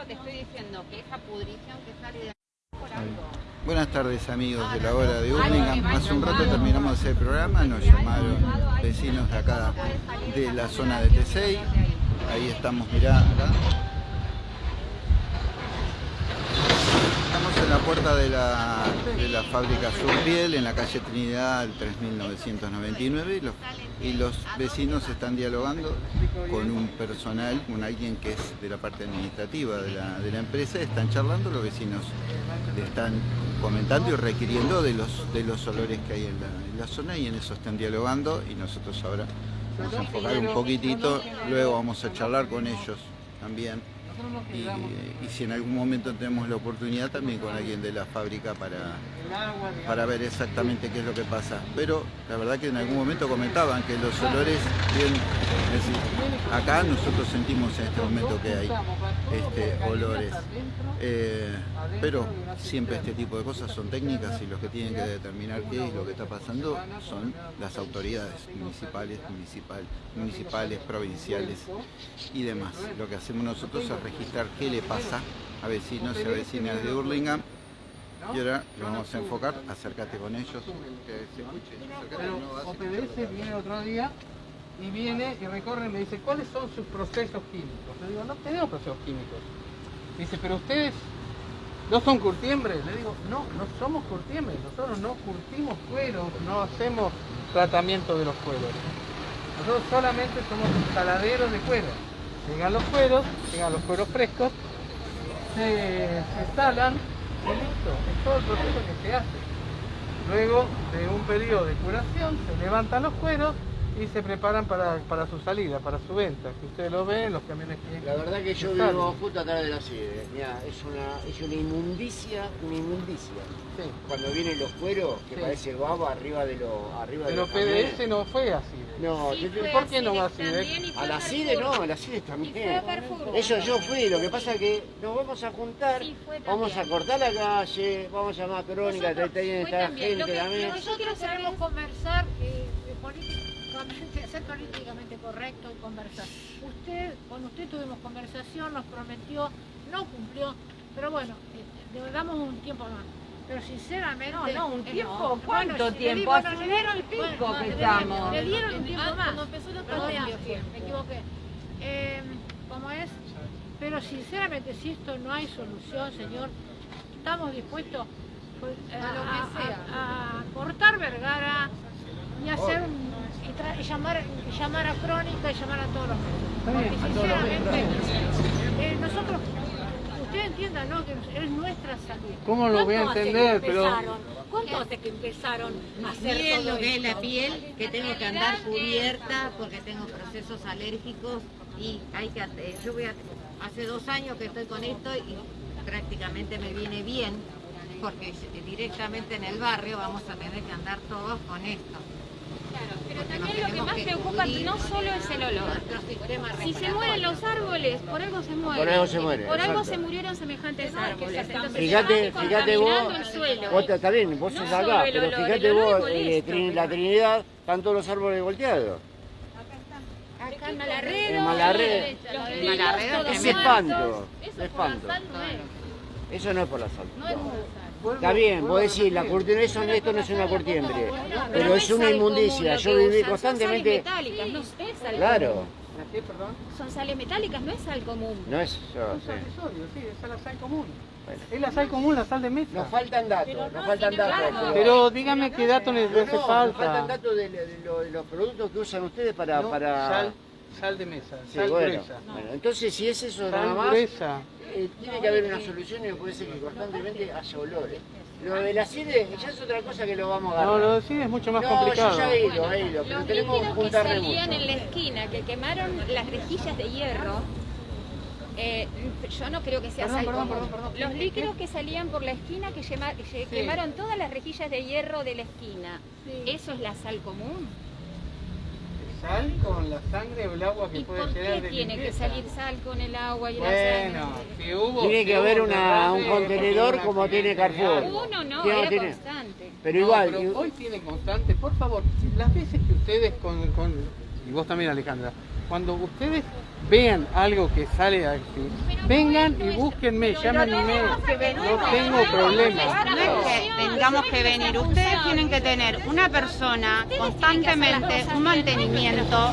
eso te estoy diciendo que esa pudrición que sale de por algo. Buenas tardes amigos de la hora de Hurlingham. Hace un rato terminamos de hacer el programa, nos llamaron vecinos de acá de la zona de T6. Ahí estamos, mirá, acá. Estamos en la puerta de la, de la fábrica Surpiel, en la calle Trinidad, el 3999, y los, y los vecinos están dialogando con un personal, con alguien que es de la parte administrativa de la, de la empresa, están charlando, los vecinos le están comentando y requiriendo de los, de los olores que hay en la zona y en eso están dialogando y nosotros ahora vamos a enfocar un poquitito, luego vamos a charlar con ellos también y, y si en algún momento tenemos la oportunidad también con alguien de la fábrica para, para ver exactamente qué es lo que pasa. Pero la verdad que en algún momento comentaban que los olores, bien, es decir, acá nosotros sentimos en este momento que hay este, olores. Eh, pero siempre este tipo de cosas son técnicas y los que tienen que determinar qué es lo que está pasando son las autoridades municipales, municipal, municipales, provinciales y demás. Lo que hacemos nosotros es registrar qué le pasa a vecinos y a vecinas de Hurlingham y ahora lo vamos a enfocar, acércate con ellos, que se OPDS viene otro día y viene y recorre y me dice, ¿cuáles son sus procesos químicos? Le digo, no tenemos procesos químicos. Dice, pero ustedes no son curtiembres. Le digo, no, no somos curtiembres. Nosotros no curtimos cueros, no hacemos tratamiento de los cueros. Nosotros solamente somos instaladeros de cuero. Llegan los cueros, llegan los cueros frescos, se, instalan y listo. Es todo el proceso que se hace. Luego de un periodo de curación, se levantan los cueros y se preparan para, para su salida, para su venta. Que ustedes lo ven, los camiones que... La verdad que yo salen. vivo justo atrás de la sede. Mirá, es una, es una inmundicia, una inmundicia. Sí. Cuando vienen los cueros, que Sí. parece baba arriba de los arriba de Pero los camiones. PDS no fue así. No, Sí, yo te- fue ¿por qué así no va de- y fue a la. CIDE no, a la CIDE a también. Eso yo fui, lo que pasa es que nos vamos a juntar, vamos a cortar la calle, vamos a llamar a Crónica, Nosotros- ahí está fue esta también. Lo gente que- también. lo que Nosotros queremos conversar eh, políticamente, ser políticamente correcto y conversar. Usted, con usted tuvimos conversación, nos prometió, no cumplió, pero bueno, eh, le damos un tiempo más. Pero sinceramente... No, no, un tiempo, bueno, ¿cuánto si tiempo? bueno, Hace un y dieron- pico bueno, que le- estamos. Le dieron un tiempo más. cuando empezó la pandemia. Me equivoqué. Eh, ¿Cómo es? Pero sinceramente, si esto no hay solución, señor, estamos dispuestos pues, a, A lo que sea. a- a cortar Vergara y hacer un- y, tra- y llamar, llamar a Crónica y llamar a todos los medios. Porque sinceramente, eh, nosotros, usted entienda, ¿no? Que es nuestra salud. ¿Cómo lo voy a ¿Cuánto hace entender? que Pero empezaron? ¿Cuánto hace que empezaron a hacer Miren todo lo que es la piel, que tengo que andar cubierta porque tengo procesos alérgicos y hay que, eh, yo voy a, hace dos años que estoy con esto y prácticamente me viene bien porque directamente en el barrio vamos a tener que andar todos con esto. Porque también lo que más preocupa no solo es el olor. Si se mueren los árboles, por algo se mueren. Por algo se mueren, Por algo se murieron semejantes árboles. Entonces Fíjate, fíjate vos, vos está bien, vos No sos acá, pero olor, fíjate vos, eh, Trin- la Trinidad, están todos los árboles volteados. Acá en Malarredo, En Malarredo. En Malarredo Es espanto, Eso espanto. Eso no es por la sal. No es por la sal. Está bien, vos decís, la curtición, eso, esto no es una curtiembre, pero no es una inmundicia. Yo viví constantemente... Son sales metálicas, no es sal Claro, común. ¿La qué, perdón? Son sales metálicas, no es sal común. no es yo, Un sí. sodio, sí, es la sal común. Bueno. Es la sal común, la sal de mesa. Nos faltan datos, nos faltan datos. Pero dígame qué datos les No, hace no, nos faltan falta. datos de, de de los productos que usan ustedes para... No, para... Sal, sal de mesa, Sí, sal bueno, gruesa. bueno, entonces si es eso nada Sal más, gruesa. eh, tiene que haber una solución y no puede ser que constantemente haya olores. Lo de la CIDE ya es otra cosa que lo vamos a No, agarrar. lo decís es mucho más No, complicado. yo ya he ido, he ido, pero Los tenemos que líquidos que salían en la esquina, que quemaron las rejillas de hierro, eh, yo no creo que sea Perdón, sal perdón, común. perdón, perdón. Los ¿Qué- líquidos que salían por la esquina, que, que quemaron todas las rejillas de hierro de la esquina, ¿eso es la sal común? Sal con la sangre o el agua que ¿Y puede por llegar qué de tiene que salir sal con el agua y la Bueno, sangre? si hubo... Tiene si que hubo haber un una- un contenedor como tiene Carrefour. Uno no, era tiene- constante. Pero No, igual, pero y- hoy tiene constante, por favor, las veces que ustedes con, con- y vos también Alejandra, cuando ustedes vean algo que sale así, vengan y búsquenme, llámenme, no tengo problema. No es que tengamos que venir, ustedes tienen que tener una persona constantemente, un mantenimiento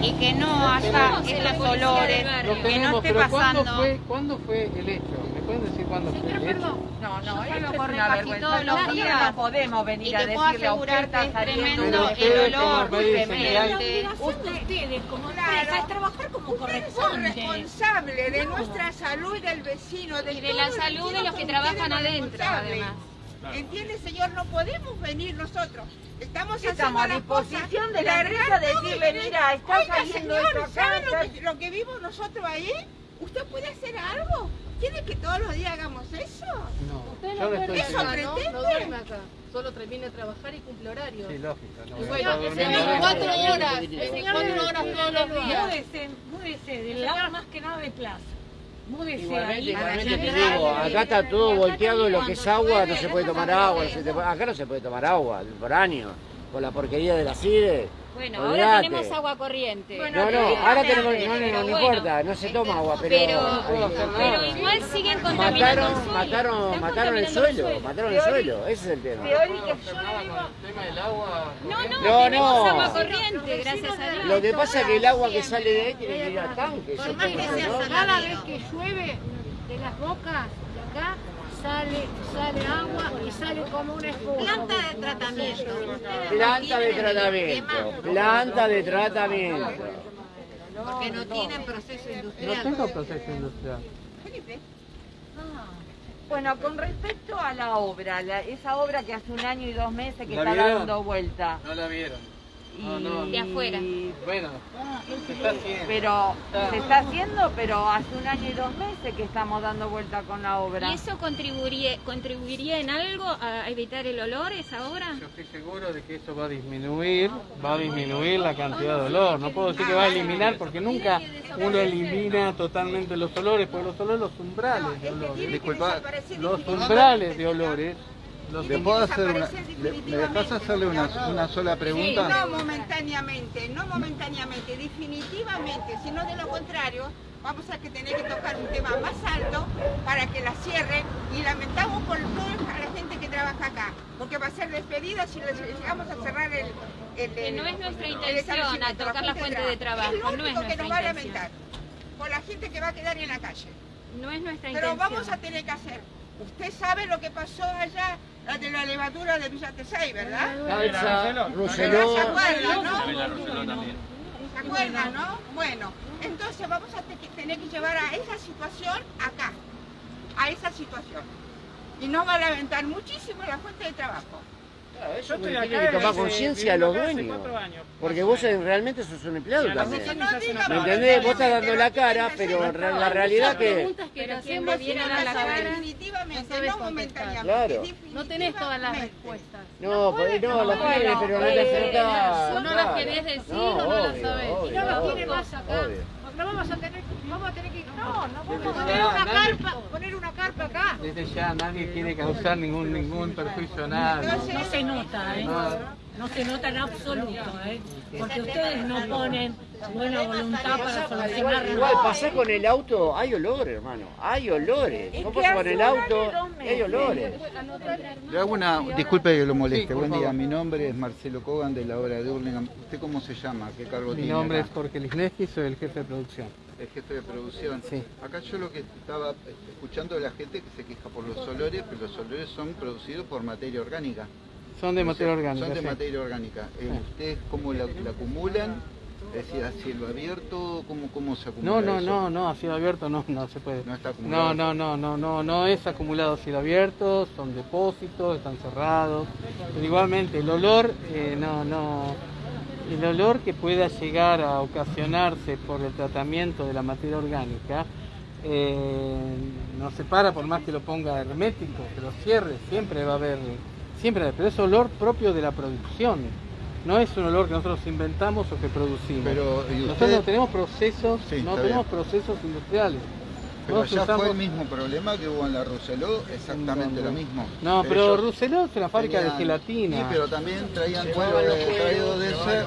y que no haya estos olores, Lo que no tenemos, esté pero ¿cuándo pasando. fue, ¿cuándo fue el hecho? ¿Me pueden decir cuándo fue el hecho? No, no, esto es una vergüenza. todos los No, días. no podemos venir a decirle a usted está es saliendo el olor, de ustedes como empresa es trabajar como Son corresponde. responsables de nuestra salud y del vecino, de Y de la salud de los que trabajan son adentro, además. ¿Entiende, señor? No podemos venir nosotros. Estamos Estamos a disposición de la empresa de decirle, venir. mira, está saliendo señor, esto acá, ¿sabe lo que, lo que vimos nosotros ahí? ¿Usted puede hacer algo? ¿Quiere que todos los días hagamos eso? No, yo le estoy Eso pretende. No duerme acá, solo termina de trabajar y cumple horario. Sí, lógico. No, bueno, durmiendo 24 adentro. horas, 24 horas todos los días. Múdese, múdese del lado más que nada de plaza. Múdese Igualmente, ahí. igualmente te digo, acá está todo volteado, lo que es agua, no se puede tomar agua, no se acá no se puede tomar agua, por año, con la porquería de la CIDE. Bueno, ahora tenemos agua corriente. No, no, ahora tenemos, no, no, no, no importa, no se toma agua, pero... Pero, ahí- pero igual siguen contaminando el Mataron, suelo. mataron, mataron el contaminando suelo, mataron el suelo, ese es el tema. El tema del agua. No, no, No, tenemos no. agua corriente, gracias a Dios. Lo que pasa es que el agua que sale de ahí tiene que ir al tanque, eso Por más que sea ¿no? Cada vez que llueve de las bocas de acá sale, sale agua y sale como una espuma. Planta de tratamiento. No Planta de tratamiento, planta de tratamiento. Porque no tienen proceso No industrial. tengo proceso industrial. Bueno, con respecto a la obra, la- esa obra que hace un año y dos meses que ¿La está vieron? dando vuelta. No la vieron. Y- no. De afuera. Bueno, se está haciendo. Pero se está haciendo, pero hace un año y dos meses que estamos dando vuelta con la obra. ¿Y eso contribuiría, contribuiría en algo a evitar el olor esa obra? Yo estoy seguro de que eso va a disminuir, va a disminuir la cantidad de olor. No puedo decir que va a eliminar porque nunca uno elimina totalmente los olores, porque los olores, los umbrales de olores, Disculpa, los umbrales de olores, los ¿le puedo hacer una, le- ¿me dejas hacerle una, una sola pregunta? No momentáneamente, no momentáneamente, definitivamente, sino de lo contrario, vamos a que tener que tocar un tema más alto para que la cierren y lamentamos por toda la gente que trabaja acá, porque va a ser despedida si llegamos a cerrar el... el- Que no el- es nuestra el intención a tocar la fuente de trabajo, Es lo no es único que nos va a lamentar, por la gente que va a quedar en la calle. No es nuestra Pero intención. vamos a tener que hacer. Usted sabe lo que pasó allá, la de la levadura de Villa Tesay, ¿verdad? ¿Se Roseló, acuerdan, no? ¿Se acuerdan, no? Bueno, entonces vamos a te- tener que llevar a esa situación acá, a esa situación. Y nos va a lamentar muchísimo la fuente de trabajo. Eso tiene que tomar conciencia a los dueños. Porque vos realmente sos un empleado también. ¿Me entendés? Vos estás dando la cara, pero la realidad que... preguntas que le Pero viera sin a la cara. Definitivamente, No momentáneamente. Claro. No tenés todas las respuestas. No, pues no, la Bueno, tiene, pero no o no las querés decir o no las sabés. Y no lo tiene más acá. No vamos a tener, vamos a tener que. No, no vamos a poner una carpa, poner una carpa acá. Desde ya nadie quiere causar ningún ningún perjuicio a nadie. No se nota, ¿eh? No. No se nota en absoluto, ¿eh? Porque ustedes no ponen buena voluntad para solucionar Igual, con el auto, hay olor, hermano, hay olores. Es Vos pasás con el auto hay olores. Le hago una, disculpe que lo moleste, Sí, buen día, mi nombre es Marcelo Cogan de la obra de Hurlingham. ¿Usted cómo se llama? ¿Qué cargo Mi tiene nombre es? Jorge Lisneski, soy el jefe de producción. El jefe de producción. Sí. Acá yo lo que estaba escuchando de la gente que se queja por los olores, pero los olores son producidos por materia orgánica. Son de materia orgánica. Son de sí. materia orgánica. Eh. ¿Ustedes cómo la, la acumulan? Es decir, a cielo abierto, ¿cómo, cómo se acumula No, no, eso? no, no, a cielo abierto no, no se puede. No está acumulado. No, no, no, no, no, no es acumulado a cielo abierto, son depósitos, están cerrados. Pero igualmente el olor, eh, no, no, el olor que pueda llegar a ocasionarse por el tratamiento de la materia orgánica eh, no se para por más que lo ponga hermético, que lo cierre, siempre va a haber, siempre, pero es olor propio de la producción. No es un olor que nosotros inventamos o que producimos. Pero, ¿y nosotros no tenemos procesos, Sí, no tenemos bien. procesos industriales. Pero Vos allá fue usamos- el mismo problema que hubo en la Rousselot, exactamente lo mismo. No, pero Rousselot es una fábrica de gelatina. Sí, pero también traían cuero de, traído de ese.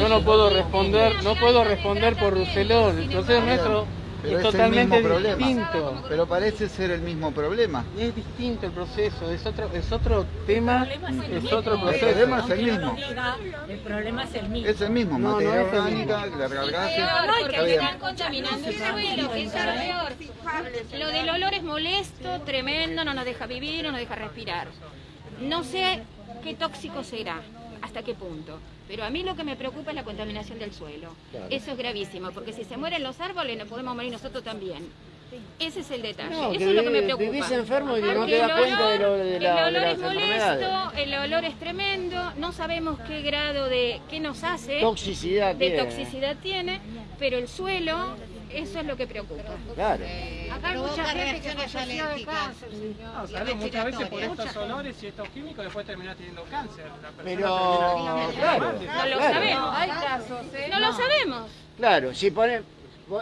Yo no puedo responder, no puedo responder por Rousselot. El proceso nuestro Pero es es el totalmente mismo problema. distinto. Pero parece ser el mismo problema. Y es distinto el proceso, es otro, es otro tema, es otro El proceso. problema es el mismo. El problema es el mismo. Es el mismo, No, no materia el orgánica, la cargaste. Está bien. están contaminando el suelo, que es peor. Lo del olor es molesto, tremendo, no nos deja vivir, no nos deja respirar. No sé qué tóxico será, hasta qué punto. Pero a mí lo que me preocupa es la contaminación del suelo. Eso es gravísimo, porque si se mueren los árboles, nos podemos morir nosotros también. Ese es el detalle. No, Eso es lo que me preocupa. vivís enfermo y no te das cuenta de lo- de la- el olor es molesto, el olor es tremendo, no sabemos qué grado de, qué nos hace, Toxicidad de tiene. toxicidad tiene, pero el suelo, eso es lo que preocupa. Claro. Acá hay mucha gente que falleció de cáncer, señor. No, claro, muchas veces por estos olores y estos químicos después termina teniendo cáncer. La persona Pero, termina- claro, No lo claro. sabemos. Hay casos, ¿eh? No lo sabemos. Claro, si pone...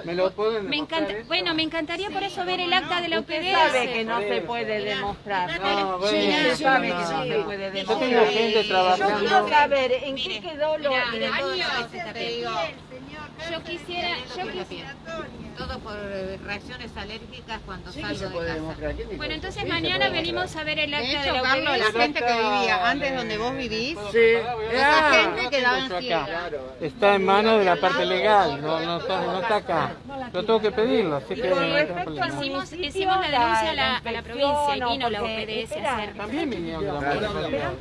¿Me lo pueden Me encanta, eso? bueno, me encantaría por eso ver el acta de la Usted UPDS. sabe que no se puede demostrar. No, bueno, Usted sabe que no, no no. se puede Yo demostrar. tengo gente Yo quiero trabajando. saber en qué quedó lo... Mira, todo años, lo que te digo. Yo quisiera, yo quisiera. Todo por eh, reacciones alérgicas cuando Sí salgo de casa. demostrar. ¿quién dijo Bueno, entonces Sí, mañana venimos a ver el De acta de hecho, la Carlos, la gente que vivía antes donde vos vivís, Sí. esa Ah, gente quedaba en Acá. ciega. Está en manos de la parte legal, no, no, está, no está acá. Yo tengo que pedirlo, así que no. Hicimos, hicimos la denuncia a la, a la provincia y o vino la UPDS a hacer. También vinieron de la municipalidad.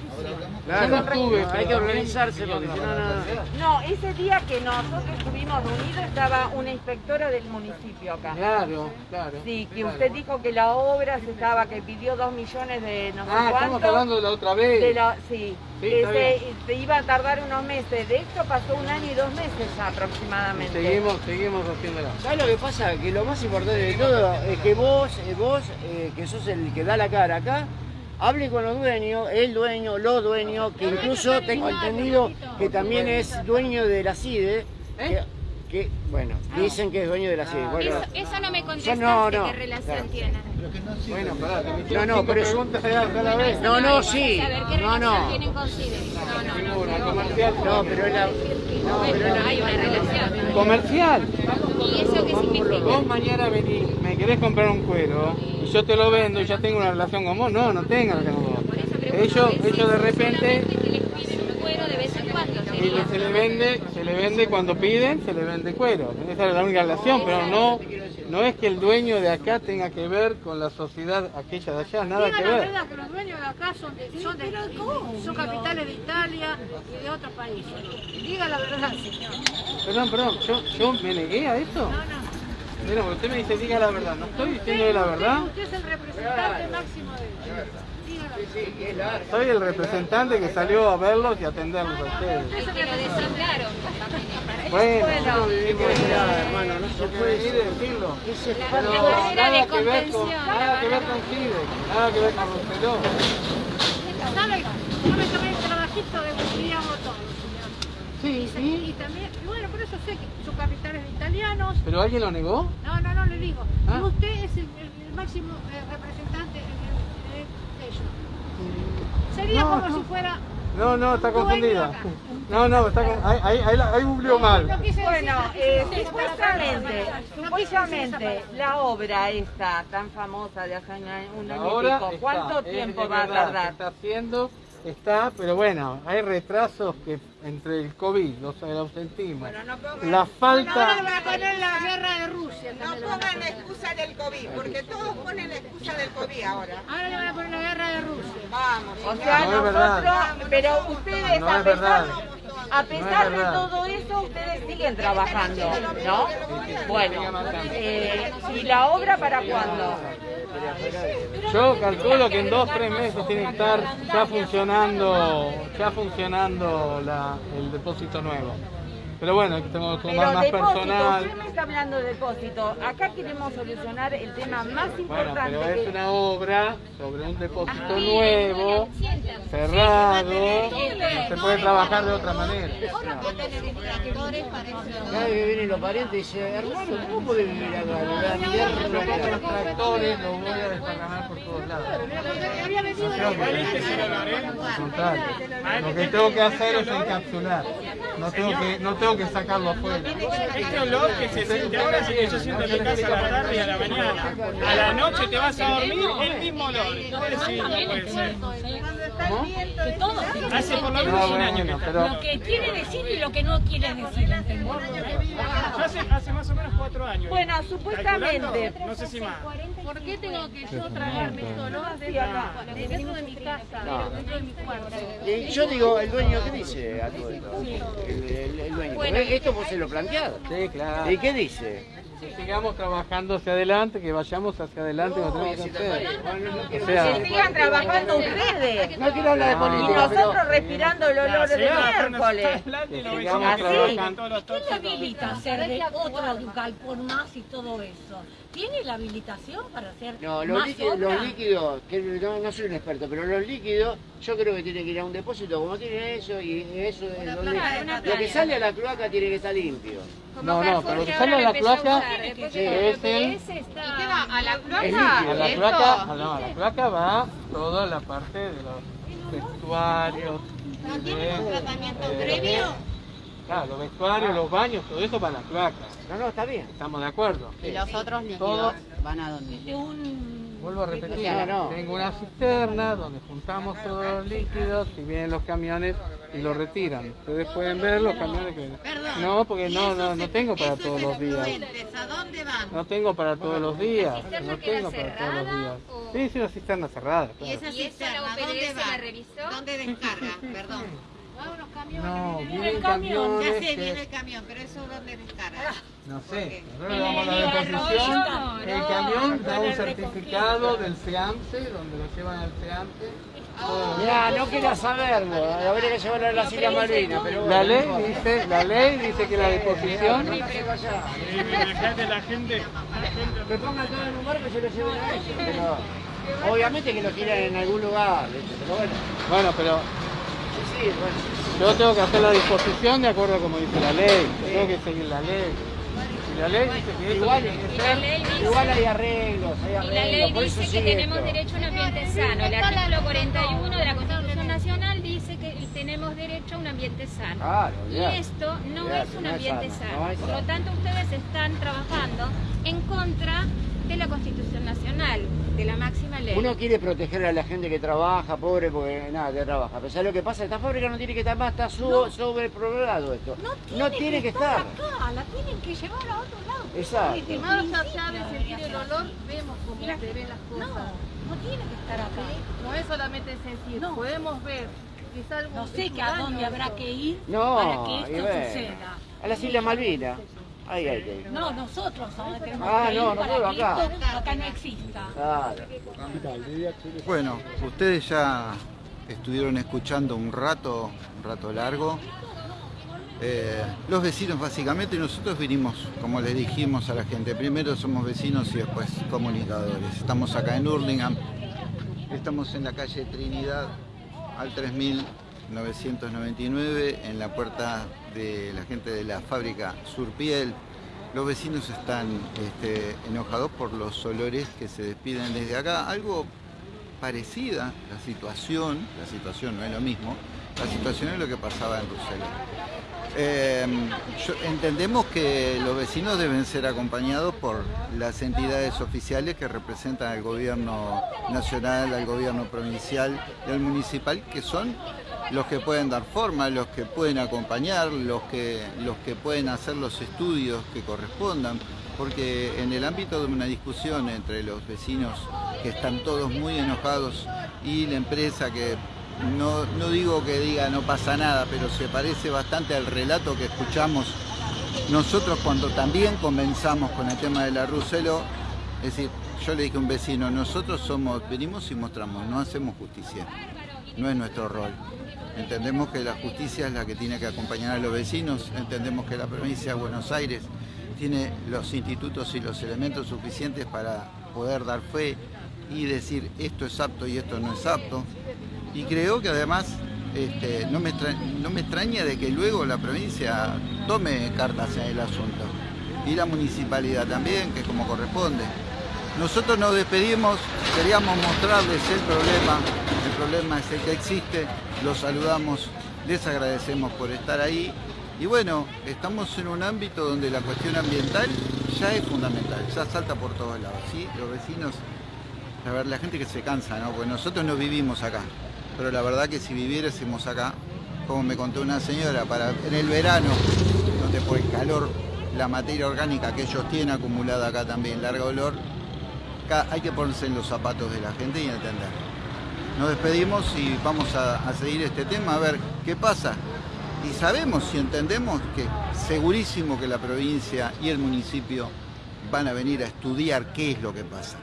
Claro, Yo no estuve, hay que organizarse porque si no, no... No, ese día que nosotros estuvimos reunidos estaba una inspectora del municipio acá. Claro, claro. Sí, que claro. usted dijo que la obra se estaba, que pidió dos millones de no sé Ah, estamos cuánto. hablando de la otra vez. de la- sí, Sí, que está se, se iba a tardar unos meses. De hecho pasó un año y dos meses aproximadamente. Seguimos, seguimos haciéndola. ¿Sabes lo que pasa? Que lo más importante de todo es que vos, eh, vos eh, que sos el que da la cara acá, hable con los dueños, el dueño, los dueños, que incluso tengo entendido que también es dueño de la CIDE, que, que, bueno, dicen que es dueño de la CIDE. Bueno, Eso, eso no me contestaste, no, no, qué relación claro. Pero que no sirve. Bueno, pará, No, no, pero es- preguntas a la- a la vez. No, no, sí. A ver, ¿qué No, relación no. tienen con? No, no, no. No, pero es la... No, pero es la... Hay una relación. Comercial. ¿Y eso qué significa? Vos mañana venís, me querés comprar un cuero y yo te lo vendo y ya tengo una relación con vos. No, no tengo relación con vos. Eso Ellos, de repente y se le vende, le vende cuando piden, se le vende cuero. Esa es la única relación, pero no, no es que el dueño de acá tenga que ver con la sociedad aquella de allá, nada Diga que la ver. verdad, que los dueños de acá son, de, son, de, son capitales de Italia y de otros países. Diga la verdad, señor. Perdón, perdón, yo, yo me negué a eso. No, no. Mira, usted me dice diga la verdad, no estoy diciendo la verdad. Usted es el representante máximo de Soy el representante que salió a verlos y a atenderlos a ustedes. Es que lo designaron. Bueno, Bueno, la- Mira, hermano, no se puede venir y decirlo. Es Pero La barrera de nada que ver con, nada que ver barrera- con CIDE, nada que ver con Rosselló. ¿Sabe? Yo me tomé el trabajito de Guglielmo todo, señor. Sí, Y sí. también, y bueno, por eso sé que son capitales de italianos. ¿Pero alguien lo negó? No, no, no le digo. Ah. Usted es el, el- el máximo eh, representante Sería No, como no. si fuera. No, no, está confundida. No, no, está con... ahí, ahí, ahí, ahí mal. Bueno, eh, supuestamente, supuestamente la obra esta tan famosa de hace un año un año y Ahora pico, ¿cuánto tiempo es va a tardar? está haciendo, está, pero bueno, hay retrasos que entre el COVID, los, el ausentismo, Bueno, no pongan, la Ahora le falta... van a poner la guerra de Rusia. no pongan la excusa del COVID, porque todos ponen la excusa del COVID ahora. Ahora le van a poner la guerra de Rusia. Vamos. O sea, No es verdad. nosotros, pero ustedes No a es pesar, verdad. a No pesar es de todo eso, ustedes siguen trabajando, ¿no? Bueno, eh, ¿y la obra para cuándo? Yo calculo que en dos tres meses tiene que estar ya funcionando, ya funcionando la- el depósito nuevo. Pero bueno, tengo que Pero tomar más depósito, personal. usted me está hablando de depósito. Acá queremos solucionar el tema más Bueno, importante. pero es que- una obra sobre un depósito nuevo, cerrado, no se puede trabajar de otra manera. Que vienen los parientes dice, hermano, ¿cómo podés vivir acá? Los tractores, los voy a desparramar por todos lados. Lo que tengo que hacer es encapsular. No tengo que, no tengo que sacarlo afuera. Este olor que se siente ahora yo siento en mi casa a la tarde y a la mañana. A la noche te vas a dormir, el mismo olor. No puede ser. Todo Hace por lo No, menos un año que está. pero lo que quiere decir y lo que no quiere decir, hace, hace más o menos cuatro años. Bueno, supuestamente. No sé si más. ¿Por qué tengo que yo tragarme este de, de dentro de mi casa, No. dentro de mi cuarto? Y yo digo, ¿el dueño qué dice a todo esto? El, el- el dueño. Esto vos se lo planteado. Sí, claro. ¿Y qué dice? Que sigamos trabajando hacia adelante, que vayamos hacia adelante tenemos que hacer. O Que sea, sigan trabajando ustedes. No quiero hablar de Y política, pero... nosotros respirando el olor de miércoles. que sigamos trabajando. todos los ¿Quién le tóxicos. habilita hacer de otro local por más y todo eso? ¿Tiene la habilitación para hacer No, los más líquidos, obra? los líquidos, que no, no soy un experto, pero los líquidos yo creo que tienen que ir a un depósito como tienen eso y eso es donde lo que sale a la cloaca tiene que estar limpio. No, no, pero lo que sale a la cloaca es el... ¿Y qué va? ¿A la cloaca? A la a la, a la placa va toda la parte de los vestuarios. de- tratamiento eh, previo? Claro, los vestuarios, los baños, todo eso va a la placa. No, no, está bien. ¿Estamos de acuerdo? ¿Y los otros líquidos Todo. van a dónde? De un... Vuelvo a repetir, tengo una cisterna donde juntamos todos los líquidos y vienen los camiones y los retiran. Ustedes pueden ver los camiones que... Perdón. No, porque ¿Y no, no, no tengo para todos los días. efluentes, ¿A dónde van? No tengo para todos los días. No tengo para todos los días. Sí, sí, una cisterna cerrada, ¿Y claro. esa ¿Y eso la cisterna dónde va? revisó? ¿Dónde descarga? Perdón. No, el vienen camión. Ya sé, viene que... el camión, pero eso dónde descarga. No sé, nosotros el la deposición, el no, camión da un el certificado del SEAMSE, donde lo llevan al SEAMSE. Ya, no quería saberlo, habría que llevarlo a las Islas Malvinas, pero bueno. La ley dice, la ley dice que la deposición... Dejate la gente. Que pongan todo en un barco y se lo lleven a ellos. Obviamente que lo tiran en algún lugar, ¿viste? pero bueno. Bueno, pero Sí, sí, bueno. yo tengo que hacer la disposición de acuerdo a como dice la ley. Tengo que seguir la ley. Y la ley dice que Igual, igual hay arreglos, hay y la arreglos, ley dice que tenemos esto. derecho a un ambiente sano. El artículo 41 de la Constitución Nacional dice que tenemos derecho a un ambiente sano. Claro, Y esto no Ya, es un no ambiente sano, sano. no es Por lo tanto, ustedes están trabajando en contra de la Constitución Nacional, de la máxima ley. Uno quiere proteger a la gente que trabaja, pobre, porque nada, que trabaja. Pero ¿sabes lo que pasa? Esta fábrica no tiene que estar más, está su- sobrepoblado esto. No tiene, que estar. acá, la tienen que llevar a otro lado. Exacto. Más allá de sentir el olor, vemos cómo se ven las No, cosas. no tiene que estar acá. No es solamente sentir, No. podemos ver. Quizá algún No sé que a dónde habrá que ir No, para que esto suceda. A las Islas Malvinas. No, nosotros ahora tenemos Ah, que ir no, para nosotros que acá. esto acá no exista. Claro. Bueno, ustedes ya estuvieron escuchando un rato, un rato largo. Eh, los vecinos básicamente, nosotros vinimos, como les dijimos a la gente, primero somos vecinos y después comunicadores. Estamos acá en Hurlingham, estamos en la calle Trinidad al 3999, en la puerta de la gente de la fábrica Surpiel. Los vecinos están este, enojados por los olores que se despiden desde acá. Algo parecida la situación, la situación no es lo mismo, la situación es lo que pasaba en. Eh, yo- entendemos que los vecinos deben ser acompañados por las entidades oficiales que representan al gobierno nacional, al gobierno provincial y al municipal, que son los que pueden dar forma, los que pueden acompañar, los que, los que pueden hacer los estudios que correspondan, porque en el ámbito de una discusión entre los vecinos que están todos muy enojados y la empresa que no, no digo que diga no pasa nada, pero se parece bastante al relato que escuchamos nosotros cuando también comenzamos con el tema de la Ruselo, es decir, yo le dije a un vecino, nosotros somos, venimos y mostramos, no hacemos justicia. No es nuestro rol. Entendemos que la justicia es la que tiene que acompañar a los vecinos, entendemos que la provincia de Buenos Aires tiene los institutos y los elementos suficientes para poder dar fe y decir esto es apto y esto no es apto. Y creo que además este, no, me no me extraña de que luego la provincia tome cartas en el asunto. Y la municipalidad también, que como corresponde. Nosotros nos despedimos, queríamos mostrarles el problema, problema es el que existe, los saludamos, les agradecemos por estar ahí y bueno, estamos en un ámbito donde la cuestión ambiental ya es fundamental, ya salta por todos lados, ¿sí? Los vecinos, a ver, la gente que se cansa, ¿no? Porque nosotros no vivimos acá, pero la verdad que si viviésemos acá, como me contó una señora, para en el verano, donde por el calor, la materia orgánica que ellos tienen acumulada acá también, larga olor, hay que ponerse en los zapatos de la gente y entender. Nos despedimos y vamos a, seguir este tema a ver qué pasa. Y sabemos y entendemos que segurísimo que la provincia y el municipio van a venir a estudiar qué es lo que pasa.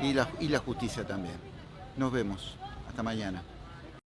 Y la, y la justicia también. Nos vemos. Hasta mañana.